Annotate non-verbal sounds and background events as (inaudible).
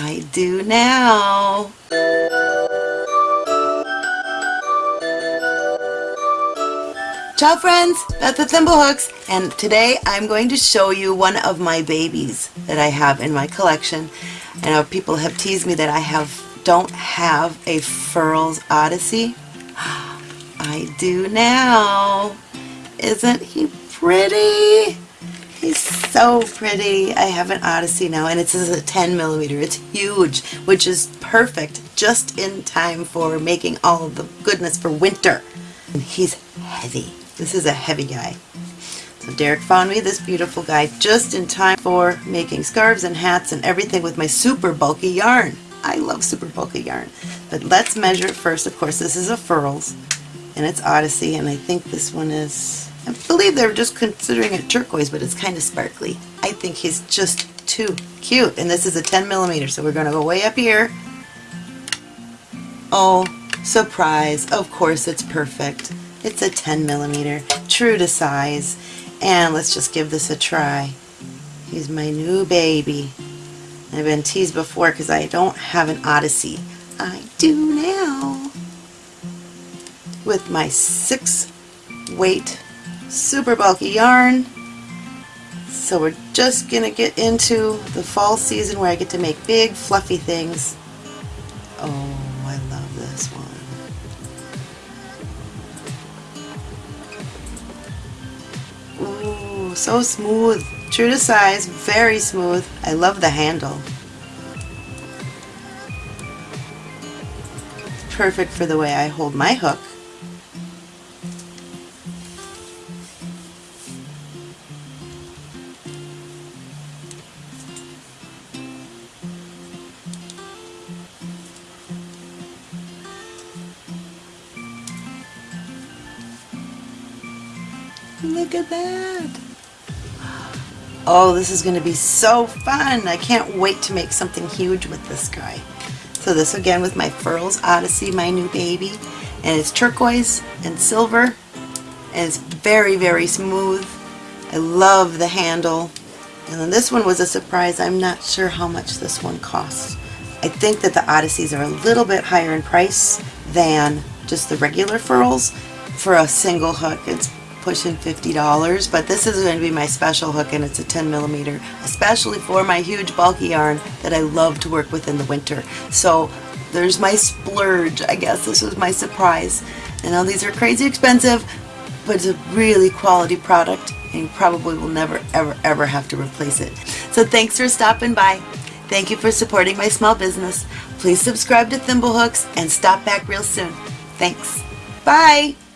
I do now. Ciao friends, Beth with Thimblehooks, and today I'm going to show you one of my babies that I have in my collection. I know people have teased me that I have don't have a Furls Odyssey. (gasps) I do now. Isn't he pretty? He's so pretty. I have an Odyssey now and it's a 10 millimeter. It's huge, which is perfect just in time for making all the goodness for winter. And he's heavy. This is a heavy guy. So Derek found me this beautiful guy just in time for making scarves and hats and everything with my super bulky yarn. I love super bulky yarn. But let's measure it first. Of course, this is a Furls and it's Odyssey and I think this one is, I believe they're just considering it turquoise, but it's kind of sparkly. I think he's just too cute. And this is a 10 millimeter, so we're going to go way up here. Oh, surprise. Of course it's perfect. It's a 10 millimeter, true to size. And let's just give this a try. He's my new baby. I've been teased before because I don't have an Odyssey. I do now. With my six weight super bulky yarn. So we're just going to get into the fall season where I get to make big fluffy things. Oh, I love this one. Ooh, so smooth. True to size, very smooth. I love the handle. Perfect for the way I hold my hook. Look at that. Oh, this is going to be so fun. I can't wait to make something huge with this guy. So this again with my Furls Odyssey, my new baby. And it's turquoise and silver. And it's very, very smooth. I love the handle. And then this one was a surprise. I'm not sure how much this one costs. I think that the Odysseys are a little bit higher in price than just the regular Furls for a single hook. It's pushing $50, but this is going to be my special hook and it's a 10 millimeter, especially for my huge bulky yarn that I love to work with in the winter. So there's my splurge, I guess. This was my surprise. I know these are crazy expensive, but it's a really quality product and you probably will never, ever, ever have to replace it. So thanks for stopping by. Thank you for supporting my small business. Please subscribe to Thimblehooks and stop back real soon. Thanks. Bye!